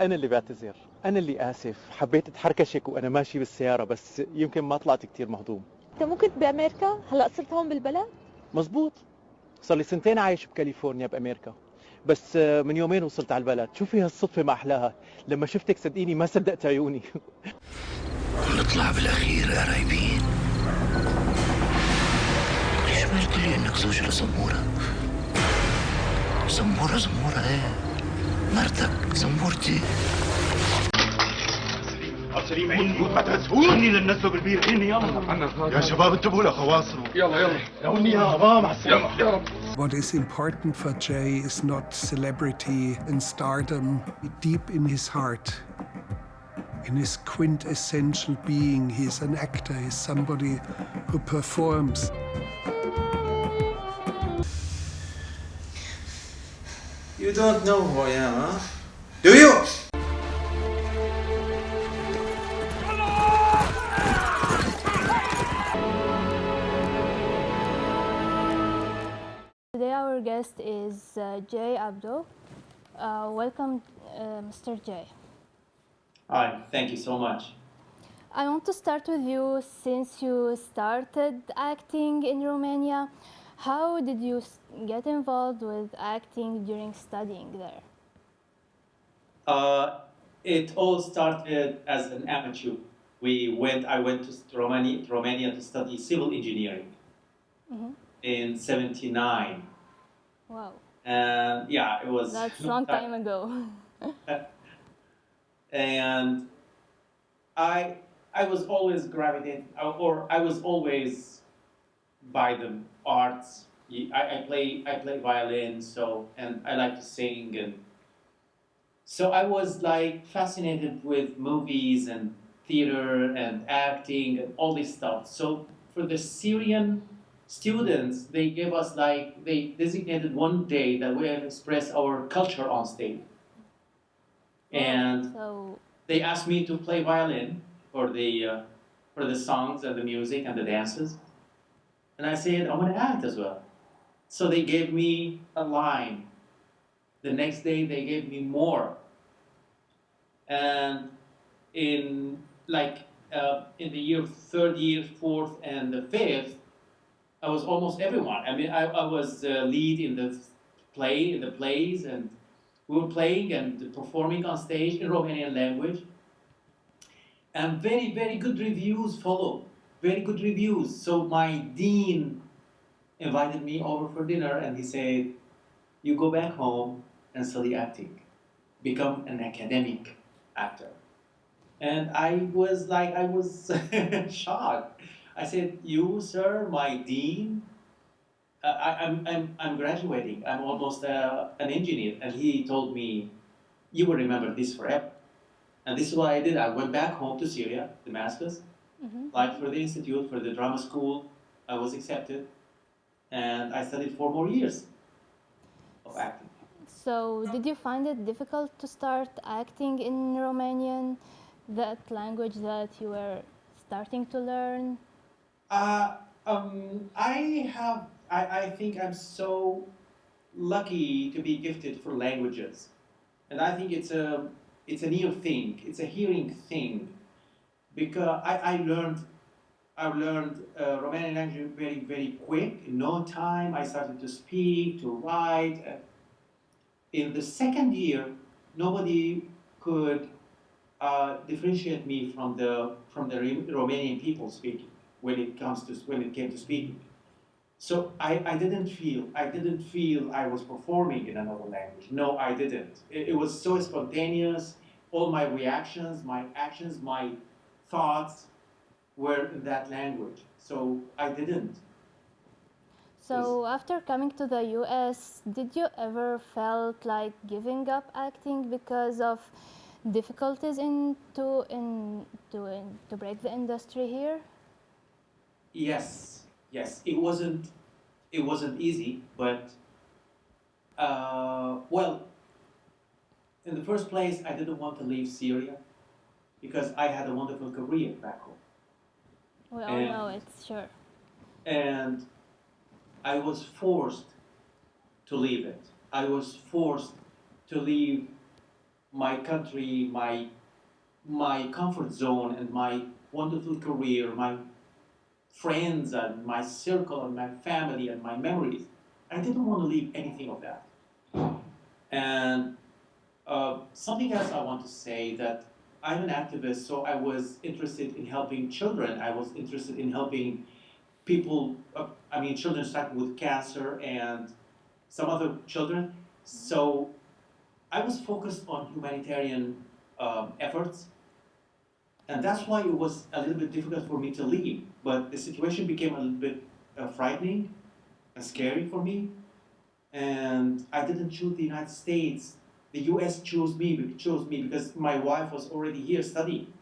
أنا اللي بعتذر أنا اللي آسف. حبيت أتحركشك وأنا ماشي بالسيارة بس يمكن ما طلعت كتير مهضوم. أنت مو كنت بأمريكا؟ هلأ صرت هون بالبلد؟ مزبوط. صار لي سنتين عايش بكاليفورنيا بأمريكا. بس آه، من يومين وصلت على البلد. شوفي هالصدفة ما أحلاها لما شفتك صدقيني ما صدقت عيوني. نطلع بالأخير قرايبين ليش ما قلت لي انك زوج لزمورة زمورة زمورة إيه. مرتك زمورتي سليم عيني ما تهزهوني اني لنسوا بالبير عيني يلا يا شباب انتبهوا لخواصروا يلا يلا لوني يا ابا مع السلامه يا رب What is important for Jay is not celebrity and stardom. Deep in his heart, in his quintessential being, he's an actor, he's somebody who performs. You don't know who I am, huh? Do you? Today our guest is uh, Jay Abdo. Uh, welcome, uh, Mr. Jay. Hi, thank you so much. I want to start with you since you started acting in Romania. How did you get involved with acting during studying there? Uh, it all started as an amateur. We went. I went to Romania, Romania to study civil engineering Mhm. in '79, Wow, and yeah, it was that's a long time ago. and I I was always gravitated, or I was always by the arts. I, I play I play violin, so and I like to sing, and so I was like fascinated with movies and theater and acting and all this stuff. So for the Syrian students, they gave us like they designated one day that we express our culture on stage, and so they asked me to play violin for the uh, for the songs and the music and the dances, and I said I want to act as well. So they gave me a line. The next day they gave me more, and in like uh, in the year third year, fourth, and the fifth, I was almost everyone. I mean, I, I was uh, lead in the play, in the plays, and we were playing and performing on stage in Romanian language. And very, very good reviews followed. Very good reviews. So my dean invited me over for dinner and he said, You go back home and study acting. Become an academic actor. And I was like, I was shocked. I said, You, sir, my dean? Uh, I, I'm, I'm, I'm graduating. I'm almost uh, an engineer. And he told me, You will remember this forever. And this is what I did. I went back home to Syria, Damascus, Mhm. applied for the institute, for the drama school. I was accepted. And I studied four more years of acting. So, did you find it difficult to start acting in Romanian, that language that you were starting to learn? Uh, um, I have, I, I think I'm so lucky to be gifted for languages. And I think it's a, it's an ear thing, it's a hearing thing. Because I, I learned, I learned uh, Romanian language very, very quick. In no time, I started to speak, to write. Uh, in the second year, nobody could uh, differentiate me from the from the Romanian people speaking when it comes to when it came to speaking. So I, I didn't feel I didn't feel I was performing in another language. No, I didn't. It, it was so spontaneous. All my reactions, my actions, my thoughts were in that language. So I didn't. So, after coming to the US, did you ever felt like giving up acting because of difficulties in to in to in, to break the industry here? Yes, yes. It wasn't it wasn't easy, but uh, well, in the first place, I didn't want to leave Syria because I had a wonderful career back home, We all And- know it's sure. and I was forced to leave it. I was forced to leave my country, my my comfort zone, and my wonderful career, my friends, and my circle, and my family, and my memories. I didn't want to leave anything of that. And uh, something else I want to say that I'm an activist, so I was interested in helping children. I was interested in helping people, uh, I mean, children suffering with cancer and some other children. So I was focused on humanitarian um, efforts. And that's why it was a little bit difficult for me to leave. But the situation became a little bit uh, frightening and scary for me. And I didn't choose the United States. The US chose me, chose me because my wife was already here studying.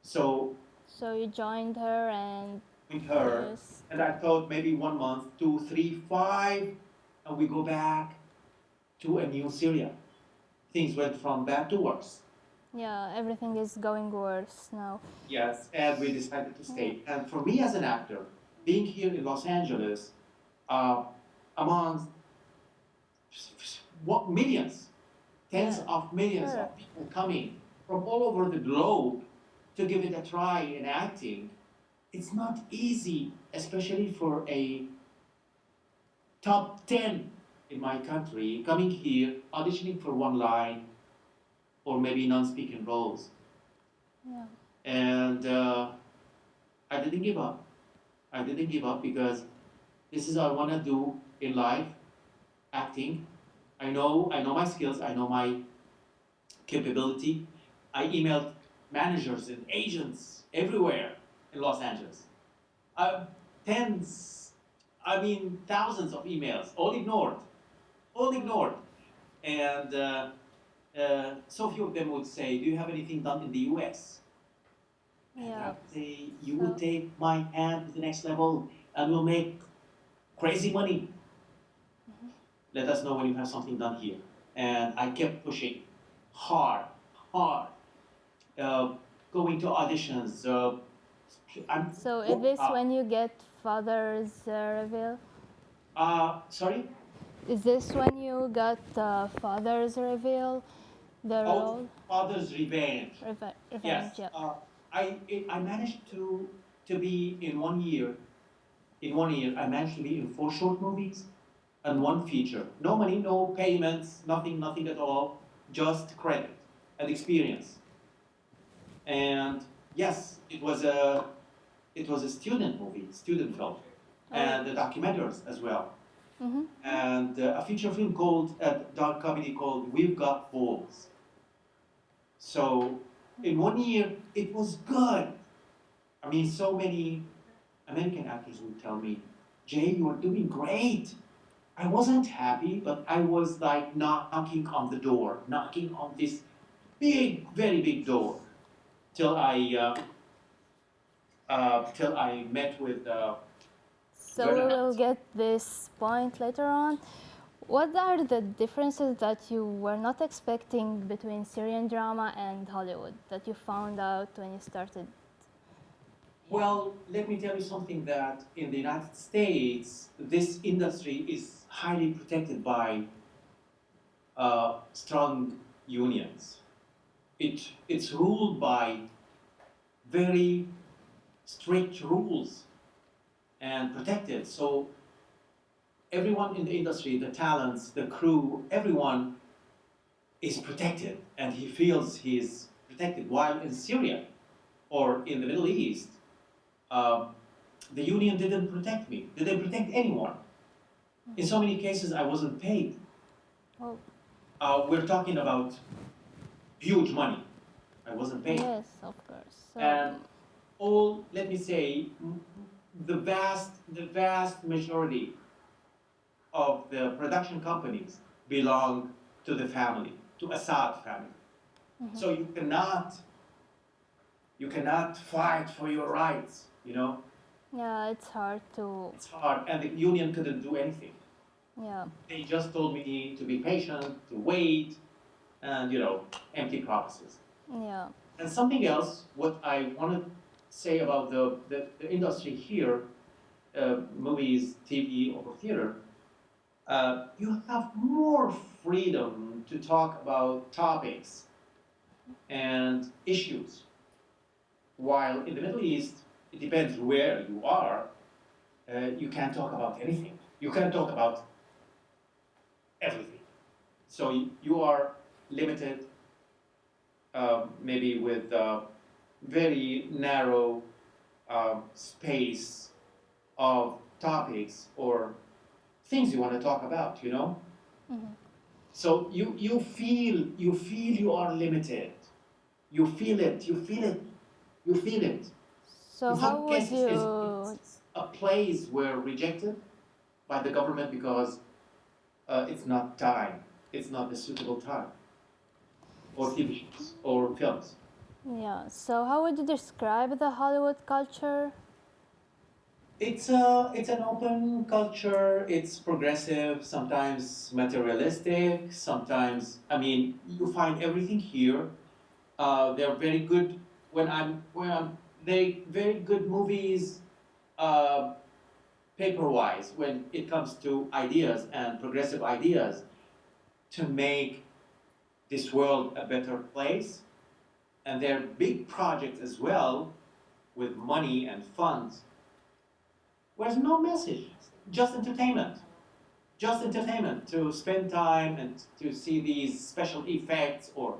So So you joined her and with her, yes. and I thought maybe one month, two, three, five, and we go back to a new Syria. Things went from bad to worse. Yeah, everything is going worse now. Yes, and we decided to stay. And for me as an actor, being here in Los Angeles, uh, among what millions, tens of millions of people coming from all over the globe to give it a try in acting, it's not easy, especially for a top 10 in my country coming here, auditioning for one line or maybe non-speaking roles. Yeah. And uh, I didn't give up. I didn't give up because this is what I want to do in life, acting. I know, I know my skills. I know my capability. I emailed managers and agents everywhere in Los Angeles. Uh, tens, I mean thousands of emails, all ignored, all ignored. And uh, uh, so few of them would say, "Do you have anything done in the U.S.?" Yeah. say, "You will take my hand to the next level, and we'll make crazy money. Let us know when you have something done here." And I kept pushing hard, hard, uh, going to auditions. Uh, I'm, So is this uh, when you get father's uh, reveal? Uh, sorry. Is this when you got uh, father's reveal? The Oh, role? Father's Revenge. Reve- revenge, Yes. Uh, I it, I managed to to be in one year. In one year, I managed to be in four short movies and one feature. No money, no payments, nothing, nothing at all. Just credit and experience. And yes, it was a it was a student movie, student film, and the documentaries as well. Mm-hmm. And uh, a feature film called a dark comedy called We've Got Balls. So in one year, it was good. I mean, so many American actors would tell me, Jay, you are doing great. I wasn't happy, but I was like knocking on the door, knocking on this big, very big door, till I, uh, uh, till I met with. Uh, So we will get this point later on. What are the differences that you were not expecting between Syrian drama and Hollywood that you found out when you started? Well, let me tell you something that in the United States, this industry is highly protected by uh, strong unions. It, it's ruled by very strict rules and protected. So everyone in the industry, the talents, the crew, everyone is protected and he feels he's protected. While in Syria or in the Middle East, um, the union didn't protect me, didn't protect anyone. In so many cases, I wasn't paid. Oh, Uh, we're talking about huge money. I wasn't paid. yes, of course. So, And all, let me say, the vast, the vast majority of the production companies belong to the family, to Assad family. So you cannot, you cannot fight for your rights, you know? Yeah, it's hard to, It's hard, and the union couldn't do anything. yeah, They just told me to be patient, to wait, and, you know, empty promises. yeah. And something else, what I want to say about the, the, the industry here, uh, movies, TV, or theater, uh, you have more freedom to talk about topics and issues. While in the Middle East, it depends where you are, uh, you can't talk about anything. You can't talk about everything. So you are limited, um, maybe with uh, very narrow um, space of topics or things you want to talk about, you know? So you, you feel you feel you are limited. You feel it, you feel it, you feel it. So how would you? uh, plays were rejected by the government because uh, it's not time, it's not a suitable time, or TV shows or films. Yeah. So how would you describe the Hollywood culture? It's a it's an open culture. It's progressive, sometimes materialistic, sometimes I mean you find everything here. Uh, they're very good when I'm when I'm they very good movies, uh, paper wise when it comes to ideas and progressive ideas to make this world a better place. And they're big projects as well with money and funds Where's no message, just entertainment. Just entertainment to spend time and to see these special effects or.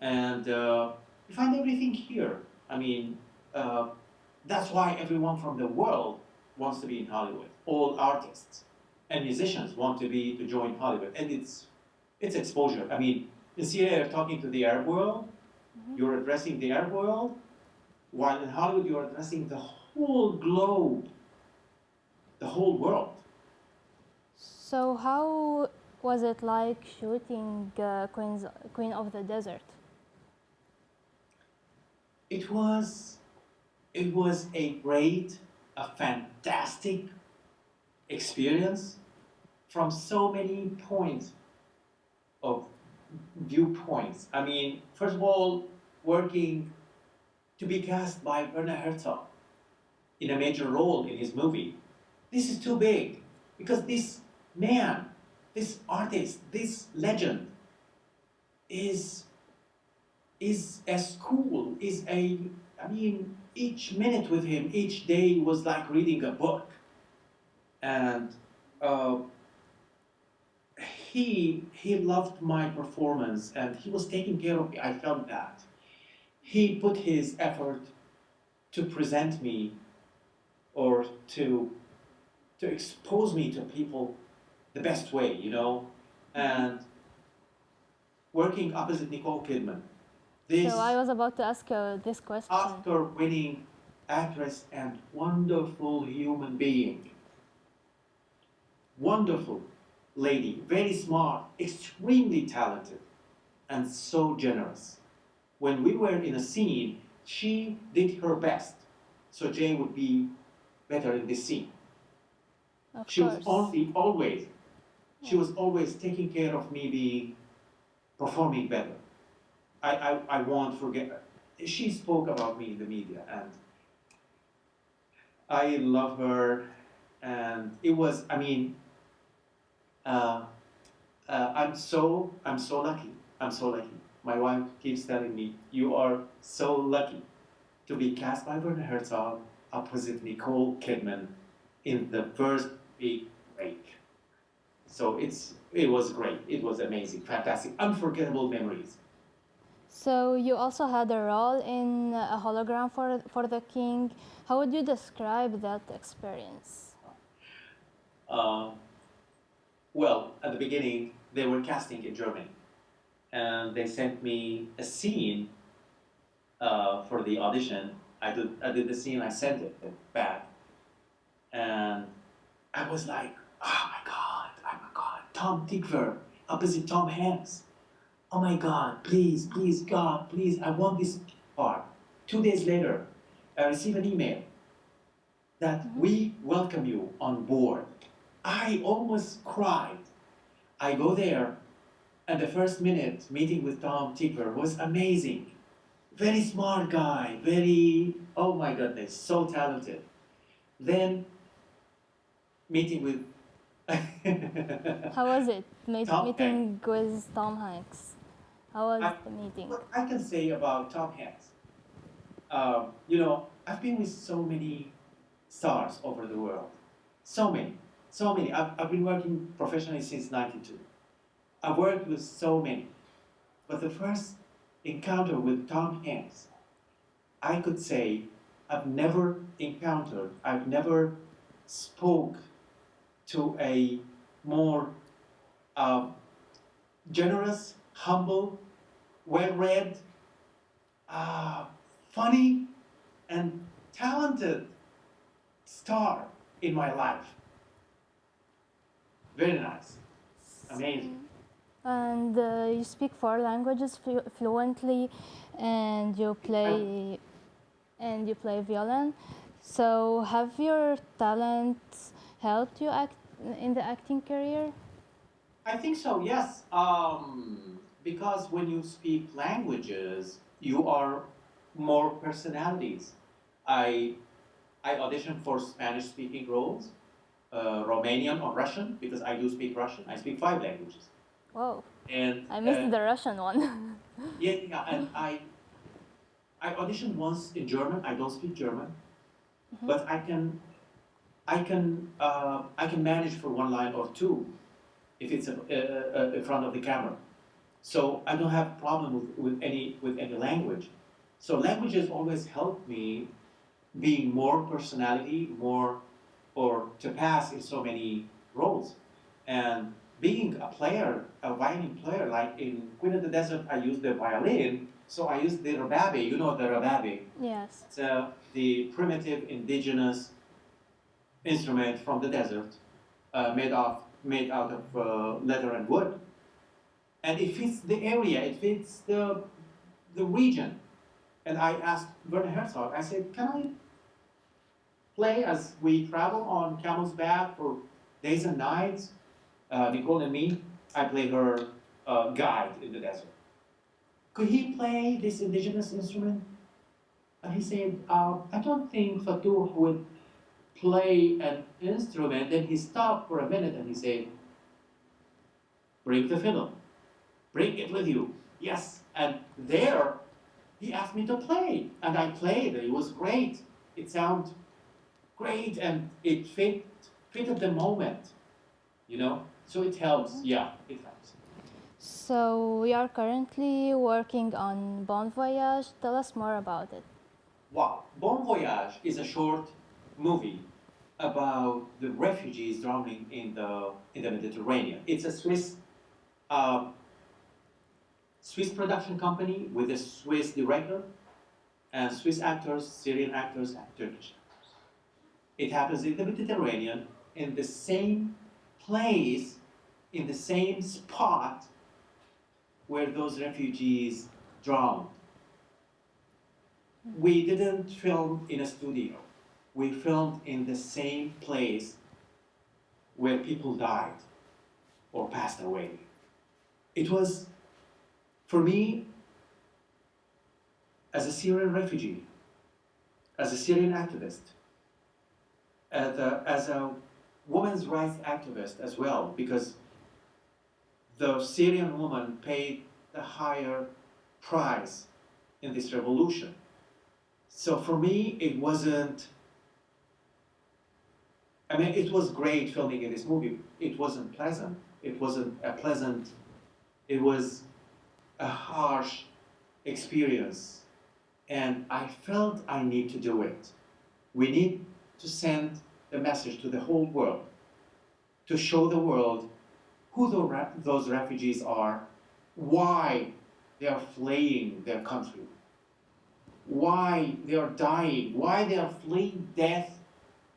And uh, you find everything here. I mean, uh, that's why everyone from the world wants to be in Hollywood. All artists and musicians want to be to join Hollywood, and it's it's exposure. I mean, in Syria, you're talking to the Arab world. You're addressing the Arab world, while in Hollywood, you're addressing the whole globe, the whole world. So how was it like shooting uh, Queen's, Queen of the Desert? It was, it was a great, a fantastic experience from so many points of viewpoints. I mean, first of all, working to be cast by Werner Herzog in a major role in his movie. This is too big because this man, this artist, this legend is is a school, is a I mean, each minute with him, each day was like reading a book. And uh, he he loved my performance and he was taking care of me. I felt that. He put his effort to present me or to to expose me to people the best way, you know, and working opposite Nicole Kidman. This So I was about to ask you this question. After winning actress and wonderful human being. Wonderful lady, very smart, extremely talented, and so generous. When we were in a scene, she did her best, so Jay would be better in this scene. Of She was course. only always, she was always taking care of me being, performing better. I, I, I won't forget, she spoke about me in the media and I love her and it was, I mean, uh, uh, I'm so, I'm so lucky. I'm so lucky. My wife keeps telling me, you are so lucky to be cast by Werner Herzog opposite Nicole Kidman in the first big break. So it's, it was great. It was amazing, fantastic, unforgettable memories. So you also had a role in a hologram for for the king. How would you describe that experience? Uh, well, at the beginning, they were casting in Germany, and they sent me a scene uh, for the audition. I did, I did the scene, I sent it back, and I was like, oh my god, oh my god, Tom Tykwer opposite Tom Hanks. Oh my god, please, please, God, please, I want this part. Two days later, I received an email that mm-hmm. we welcome you on board. I almost cried. I go there, and the first minute meeting with Tom Tykwer was amazing. Very smart guy, very, oh my goodness, so talented. Then, meeting with. How was it meet, meeting with Tom Hanks? How was I- the meeting? What I can say about Tom Hanks, um, you know, I've been with so many stars over the world, so many, so many. I've, I've been working professionally since '92. I've worked with so many, but the first encounter with Tom Hanks, I could say, I've never encountered, I've never spoke to a more uh, generous, humble, well-read, uh, funny, and talented star in my life. Very nice, amazing. And uh, you speak four languages flu- fluently, and you play and you play violin. So, have your talents helped you act in the acting career? I think so, yes. Um, because when you speak languages, you are more personalities. I, I auditioned for Spanish speaking roles, uh, Romanian or Russian, because I do speak Russian. I speak five languages. Whoa, And I missed uh, the Russian one. Yeah, yeah, and I, I auditioned once in German. I don't speak German, but I can, I can, uh, I can manage for one line or two, if it's uh, uh, in front of the camera. So I don't have a problem with, with any with any language. So languages always help me being more personality, more, or to pass in so many roles, and being a player, a violin player, like in Queen of the Desert, I use the violin, so I use the rababe. You know the rababe. yes. It's uh, the primitive indigenous instrument from the desert, uh, made of made out of uh, leather and wood, and it fits the area. It fits the the region. And I asked Werner Herzog. I said, "Can I play as we travel on camel's back for days and nights?" Uh, Nicole and me, I play her uh, guide in the desert. Could he play this indigenous instrument? And he said, uh, I don't think Fatou would play an instrument. Then he stopped for a minute and he said, Bring the fiddle. Bring it with you. Yes. And there, he asked me to play. And I played. It was great. It sounded great and it fit, fitted the moment. You know? So it helps. Yeah, it helps. So we are currently working on Bon Voyage. Tell us more about it. Wow. Bon Voyage is a short movie about the refugees drowning in the in the Mediterranean. It's a Swiss um, Swiss production company with a Swiss director and Swiss actors, Syrian actors, and Turkish actors. It happens in the Mediterranean in the same place, in the same spot where those refugees drowned. We didn't film in a studio. We filmed in the same place where people died or passed away. It was, for me, as a Syrian refugee, as a Syrian activist, as a, as a women's rights activist as well, because the Syrian woman paid the higher price in this revolution. So for me, it wasn't. I mean, it was great filming in this movie. It wasn't pleasant. It wasn't a pleasant. It was a harsh experience, and I felt I need to do it. We need to send the message to the whole world, to show the world who the those refugees are, why they are fleeing their country, why they are dying, why they are fleeing death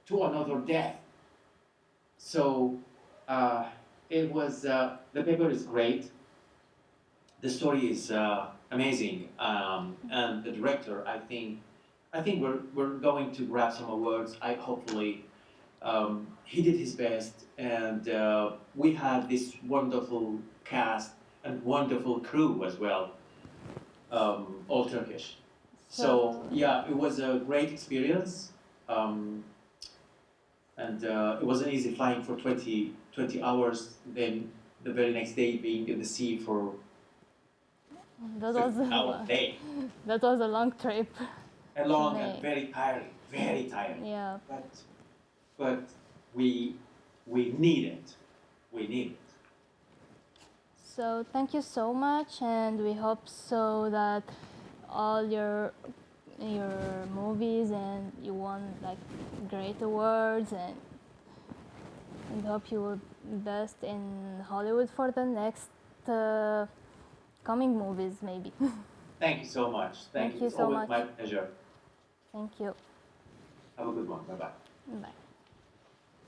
to another death. So uh, it was, uh, the paper is great. The story is uh, amazing. Um, and the director, I think, I think we're, we're going to grab some awards. I hopefully, um, he did his best and uh, we had this wonderful cast and wonderful crew as well, um, all Turkish. So So- yeah, it was a great experience. Um, and uh, it wasn't easy flying for 20, 20 hours, then the very next day being in the sea for That was day. that was a long trip. And long May. and very tiring, very tiring. Yeah. But, but we, we need it. We need it. So thank you so much, and we hope so that all your your movies and you won like great awards and and hope you will best in Hollywood for the next uh, coming movies maybe. Thank you so much. Thank, Thank you It's so much. my pleasure. Thank you. Have a good one. Bye bye. Bye.